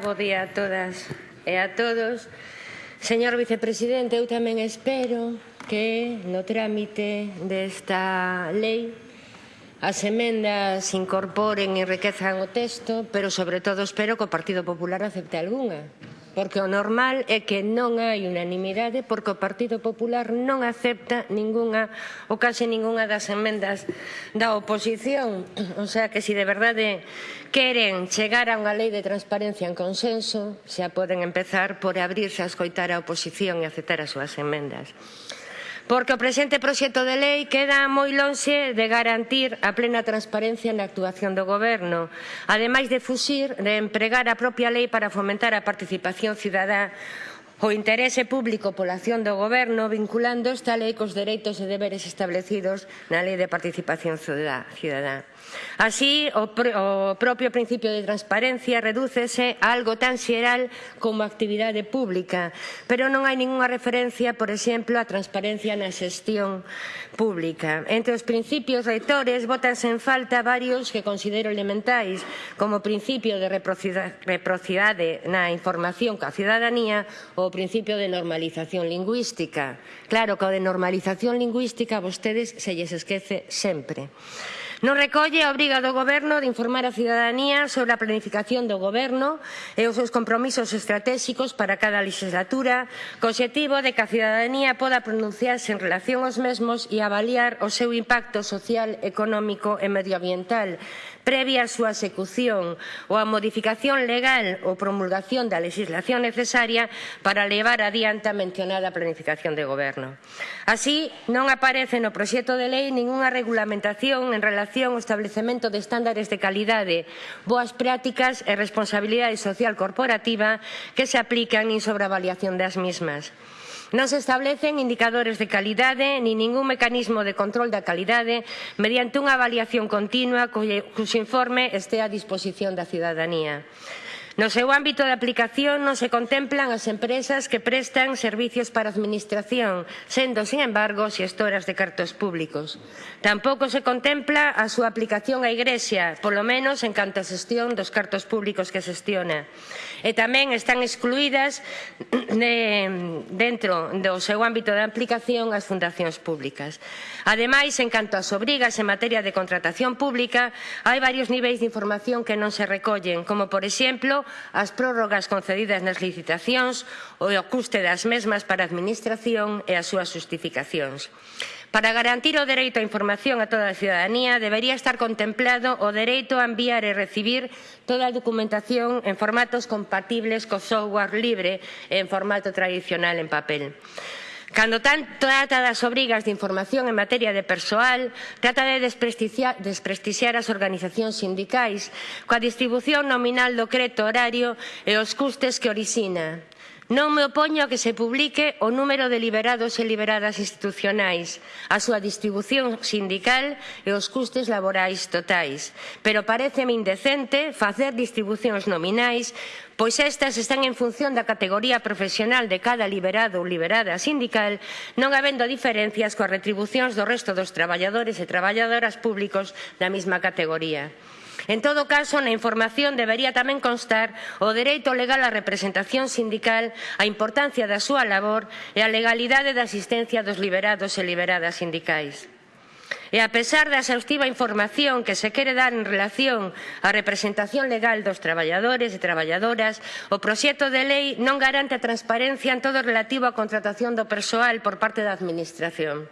Bo día a todas e a todos. Señor Vicepresidente, eu tamén espero que no trámite desta lei as emendas incorporen e enriquezan o texto, pero sobre todo espero que o Partido Popular acepte algunha, porque o normal é que non hai unanimidade porque o Partido Popular non acepta ningunha ou case ningunha das emendas da oposición. O sea que se si de verdade queren chegar a unha lei de transparencia en consenso, xa poden empezar por abrirse a escoitar a oposición e aceptar as súas emendas porque o presente proxecto de lei queda moi lonxe de garantir a plena transparencia na actuación do Goberno, ademais de fuxir de empregar a propia lei para fomentar a participación cidadá o interese público pola acción do Goberno vinculando esta lei cos dereitos e deberes establecidos na Lei de Participación Ciudadá. Así, o, pr o propio principio de transparencia redúcese a algo tan xeral como a actividade pública, pero non hai ningunha referencia, por exemplo, á transparencia na xestión pública. Entre os principios reitores botanse en falta varios que considero elementais, como o principio de reprocidade na información coa cidadanía, o o principio de normalización lingüística. Claro, que o de normalización lingüística a vostedes se lles esquece sempre. Non recolle a obriga do Goberno de informar a cidadanía sobre a planificación do Goberno e os seus compromisos estratégicos para cada legislatura, co objetivo de que a cidadanía poda pronunciarse en relación aos mesmos e avaliar o seu impacto social, económico e medioambiental previa a súa execución ou a modificación legal ou promulgación da legislación necesaria para levar adiante a mencionada planificación de goberno. Así, non aparece no proxecto de lei ningunha regulamentación en relación ao establecemento de estándares de calidade, boas prácticas e responsabilidade social corporativa que se aplican nin sobre a avaliación das mismas. Non se establecen indicadores de calidade ni ningún mecanismo de control da calidade mediante unha avaliación continua cuxo informe estea a disposición da cidadanía. No seu ámbito de aplicación non se contemplan as empresas que prestan servicios para a Administración, sendo, sin embargo, xestoras de cartos públicos. Tampouco se contempla a súa aplicación á Igrexa, polo menos en canto a xestión dos cartos públicos que xestiona. E tamén están excluídas de, dentro do seu ámbito de aplicación as fundacións públicas. Ademais, en canto ás obrigas en materia de contratación pública, hai varios niveis de información que non se recollen, como, por exemplo, as prórrogas concedidas nas licitacións ou o custe das mesmas para a Administración e as súas justificacións. Para garantir o dereito á información a toda a cidadanía debería estar contemplado o dereito a enviar e recibir toda a documentación en formatos compatibles co software libre e en formato tradicional en papel. Cando tan, trata das obrigas de información en materia de persoal, trata de desprestixiar, desprestixiar as organizacións sindicais coa distribución nominal do creto horario e os custes que orixina. Non me opoño a que se publique o número de liberados e liberadas institucionais, a súa distribución sindical e os custes laborais totais. Pero pareceme indecente facer distribucións nominais pois estas están en función da categoría profesional de cada liberado ou liberada sindical, non habendo diferencias coas retribucións do resto dos traballadores e traballadoras públicos da mesma categoría. En todo caso, na información debería tamén constar o dereito legal á representación sindical, a importancia da súa labor e a legalidade da asistencia dos liberados e liberadas sindicais. E a pesar da exhaustiva información que se quere dar en relación á representación legal dos traballadores e traballadoras, o proxecto de lei non garante a transparencia en todo relativo á contratación do persoal por parte da Administración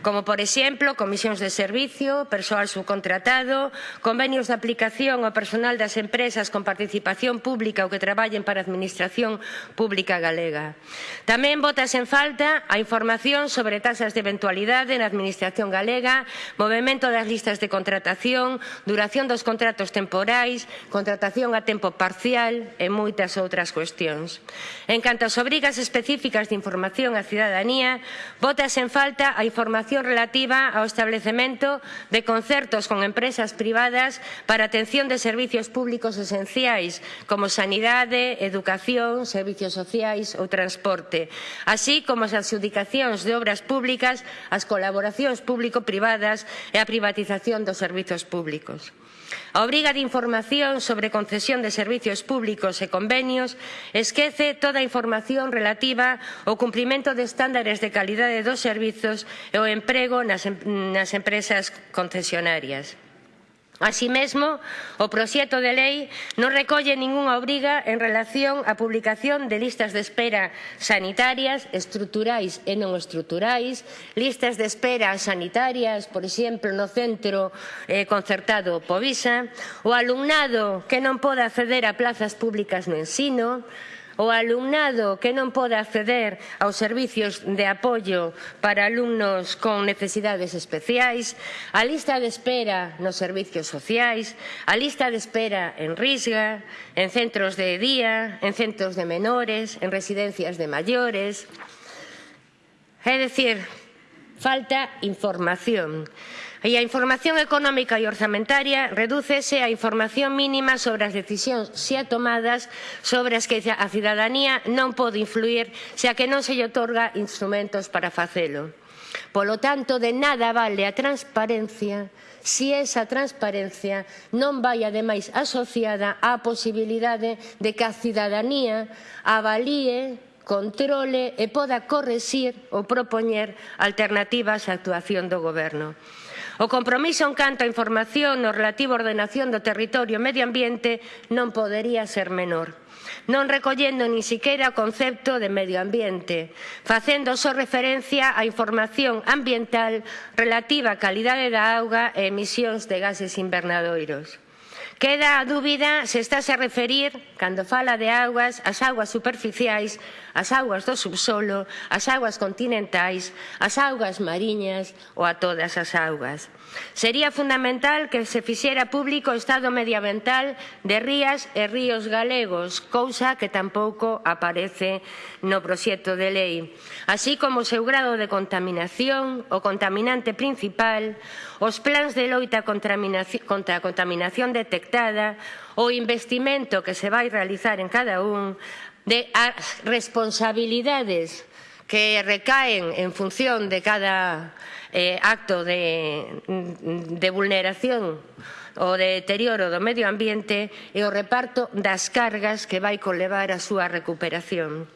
como por exemplo comisións de servicio, persoal subcontratado, convenios de aplicación ao personal das empresas con participación pública ou que traballen para a Administración Pública Galega. Tamén botas en falta a información sobre tasas de eventualidade na Administración Galega, movimento das listas de contratación, duración dos contratos temporais, contratación a tempo parcial e moitas outras cuestións. En canto ás obrigas específicas de información á cidadanía, botas en falta a información información relativa ao establecemento de concertos con empresas privadas para atención de servizos públicos esenciais como sanidade, educación, servizos sociais ou transporte, así como as adjudicacións de obras públicas, as colaboracións público-privadas e a privatización dos servizos públicos. A obriga de información sobre concesión de servicios públicos e convenios esquece toda a información relativa ao cumprimento de estándares de calidade dos servizos e o emprego nas, nas empresas concesionarias. Así mesmo, o proxecto de lei non recolle ningunha obriga en relación á publicación de listas de espera sanitarias, estruturais e non estruturais, listas de espera sanitarias, por exemplo, no centro eh, concertado Povisa, o alumnado que non pode acceder a plazas públicas no ensino, O alumnado que non pode acceder aos servicios de apoio para alumnos con necesidades especiais, a lista de espera nos servicios sociais, a lista de espera en Risga, en centros de día, en centros de menores, en residencias de maiores. É dicir, falta información. E a información económica e orzamentaria redúcese a información mínima sobre as decisións xa tomadas sobre as que a cidadanía non pode influir xa que non se lle otorga instrumentos para facelo. Polo tanto, de nada vale a transparencia se esa transparencia non vai ademais asociada á posibilidade de que a cidadanía avalíe controle e poda correxir ou propoñer alternativas á actuación do Goberno. O compromiso en canto a información no relativo a ordenación do territorio e medio ambiente non podería ser menor non recollendo nin siquiera o concepto de medio ambiente, facendo só referencia á información ambiental relativa á calidade da auga e emisións de gases invernadoiros. Queda a dúbida se estáse a referir, cando fala de augas, as augas superficiais, as augas do subsolo, as augas continentais, as augas mariñas ou a todas as augas. Sería fundamental que se fixera público o estado medioambiental de rías e ríos galegos, cousa que tampouco aparece no proxecto de lei, así como o seu grado de contaminación, o contaminante principal, os plans de loita contra a contaminación detectada afectada, o investimento que se vai realizar en cada un, de as responsabilidades que recaen en función de cada eh, acto de, de vulneración o de deterioro do medio ambiente e o reparto das cargas que vai conlevar a súa recuperación.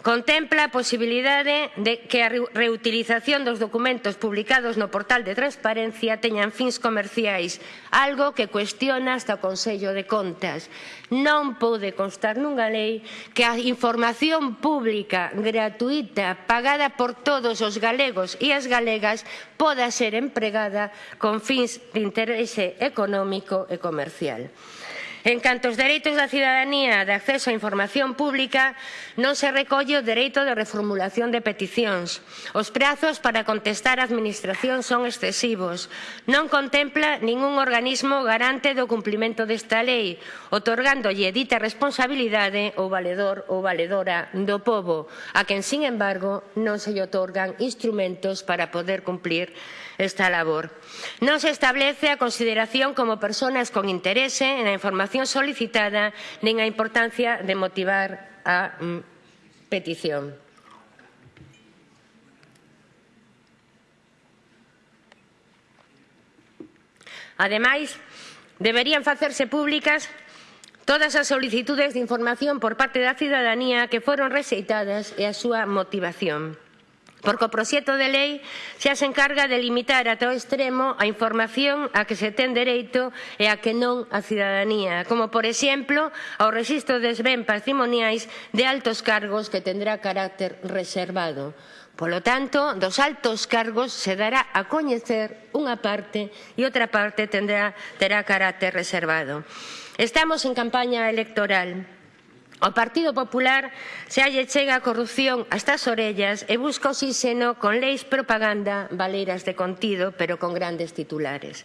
Contempla a posibilidade de que a reutilización dos documentos publicados no portal de transparencia teñan fins comerciais, algo que cuestiona hasta o Consello de Contas. Non pode constar nunha lei que a información pública gratuita pagada por todos os galegos e as galegas poda ser empregada con fins de interese económico e comercial. En canto aos dereitos da cidadanía de acceso á información pública, non se recolle o dereito de reformulación de peticións. Os prazos para contestar á Administración son excesivos. Non contempla ningún organismo garante do cumplimento desta lei, otorgándolle dita responsabilidade ao valedor ou valedora do povo, a quen, sin embargo, non se lle otorgan instrumentos para poder cumplir esta labor. Non se establece a consideración como persoas con interese na información solicitada nin a importancia de motivar a mm, petición. Ademais, deberían facerse públicas todas as solicitudes de información por parte da cidadanía que foron rexeitadas e a súa motivación porque o proxecto de lei xa se encarga de limitar ata o extremo a información a que se ten dereito e a que non a cidadanía, como por exemplo ao rexistro des ben patrimoniais de altos cargos que tendrá carácter reservado. Polo tanto, dos altos cargos se dará a coñecer unha parte e outra parte tendrá, terá carácter reservado. Estamos en campaña electoral. Ao Partido Popular xa lle chega a corrupción hasta as orellas e busca oxígeno con leis propaganda valeiras de contido pero con grandes titulares.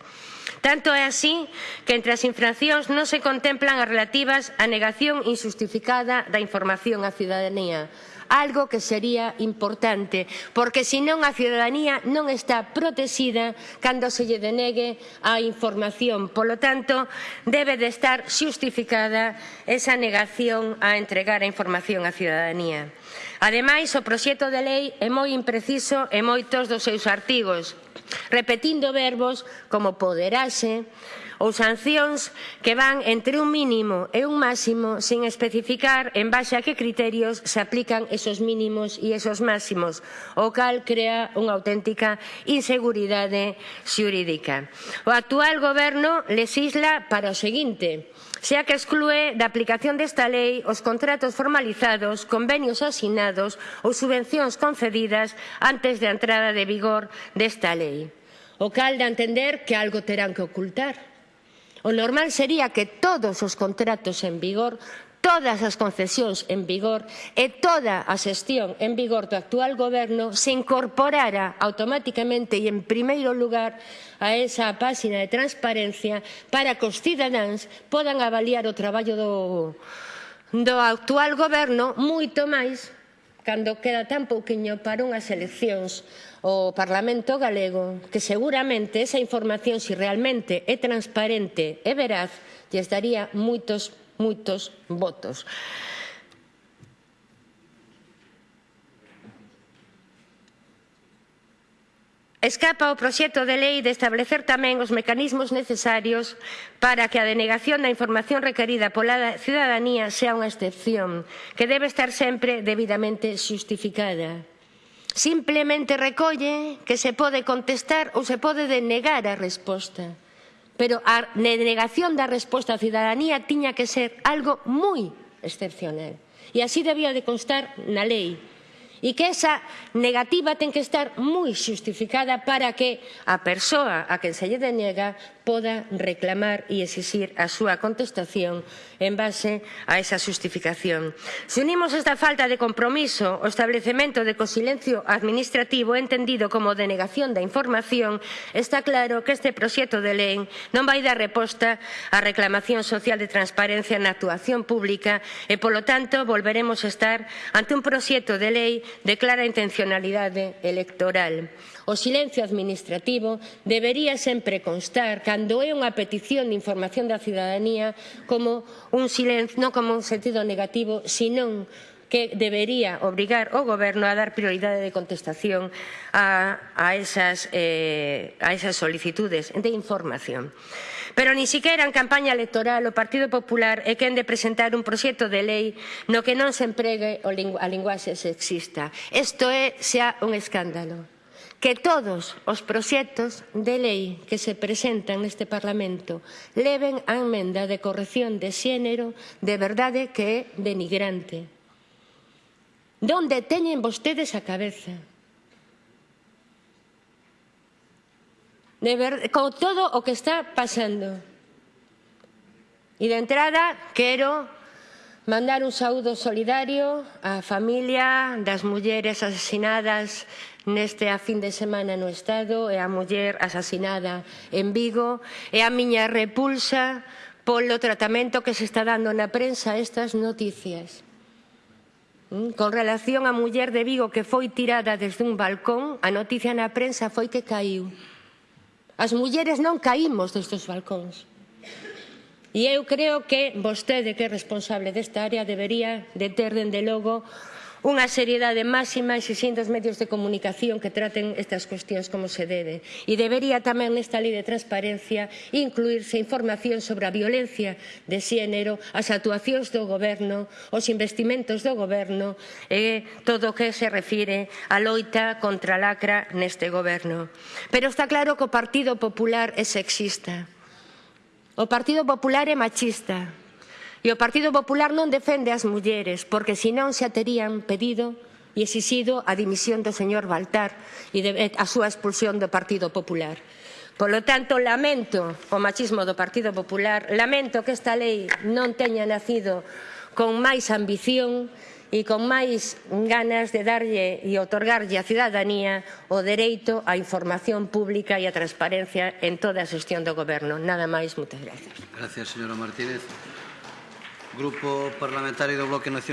Tanto é así que entre as infraccións non se contemplan as relativas á negación injustificada da información á cidadanía, algo que sería importante, porque senón a cidadanía non está protexida cando se lle denegue a información. Polo tanto, debe de estar xustificada esa negación a entregar a información á cidadanía. Ademais, o proxecto de lei é moi impreciso en moitos dos seus artigos repetindo verbos como poderase ou sancións que van entre un mínimo e un máximo sin especificar en base a que criterios se aplican esos mínimos e esos máximos, o cal crea unha auténtica inseguridade xurídica. O actual goberno lesisla para o seguinte, xa que exclúe da aplicación desta lei os contratos formalizados, convenios asinados ou subvencións concedidas antes da entrada de vigor desta lei. O cal de entender que algo terán que ocultar O normal sería que todos os contratos en vigor todas as concesións en vigor e toda a xestión en vigor do actual goberno se incorporara automáticamente e en primeiro lugar a esa páxina de transparencia para que os cidadáns podan avaliar o traballo do, do actual goberno moito máis cando queda tan pouquiño para unhas eleccións o Parlamento galego que seguramente esa información, se si realmente é transparente e veraz, lles daría moitos, moitos votos. Escapa o proxecto de lei de establecer tamén os mecanismos necesarios para que a denegación da información requerida pola cidadanía sea unha excepción, que debe estar sempre debidamente xustificada. Simplemente recolle que se pode contestar ou se pode denegar a resposta. Pero a denegación da resposta á cidadanía tiña que ser algo moi excepcional. E así debía de constar na lei. E que esa negativa ten que estar moi xustificada para que a persoa a quen se lle denega poda reclamar e exixir a súa contestación en base a esa justificación. Se unimos esta falta de compromiso ao establecemento de que o silencio administrativo entendido como denegación da información, está claro que este proxecto de lei non vai dar reposta á reclamación social de transparencia na actuación pública e, polo tanto, volveremos a estar ante un proxecto de lei de clara intencionalidade electoral. O silencio administrativo debería sempre constar cando é unha petición de información da cidadanía como un silencio, non como un sentido negativo, senón que debería obrigar o Goberno a dar prioridade de contestación a, a, esas, eh, a esas solicitudes de información. Pero ni siquiera en campaña electoral o Partido Popular é quen de presentar un proxecto de lei no que non se empregue a linguaxe sexista. Isto é xa un escándalo que todos os proxectos de lei que se presentan neste Parlamento leven a emenda de corrección de xénero de verdade que é denigrante. Donde teñen vostedes a cabeza? De ver, con todo o que está pasando. E de entrada quero Mandar un saúdo solidario á familia das mulleres asesinadas neste a fin de semana no Estado e a muller asasinada en Vigo e a miña repulsa polo tratamento que se está dando na prensa a estas noticias. Mm, con relación á muller de Vigo que foi tirada desde un balcón, a noticia na prensa foi que caiu. As mulleres non caímos destes balcóns. E eu creo que vostede, que é responsable desta área, debería de ter, dende logo, unha seriedade máxima exixindo os medios de comunicación que traten estas cuestións como se debe. E debería tamén nesta lei de transparencia incluirse información sobre a violencia de xénero, as actuacións do goberno, os investimentos do goberno e todo o que se refire á loita contra a lacra neste goberno. Pero está claro que o Partido Popular é sexista O Partido Popular é machista e o Partido Popular non defende as mulleres porque senón xa terían pedido e exixido a dimisión do señor Baltar e de, a súa expulsión do Partido Popular. Polo tanto, lamento o machismo do Partido Popular, lamento que esta lei non teña nacido con máis ambición e con máis ganas de darlle e otorgarlle á cidadanía o dereito á información pública e á transparencia en toda a xestión do Goberno. Nada máis, moitas gracias. Gracias, señora Martínez. Grupo Parlamentario do Bloque Nacional.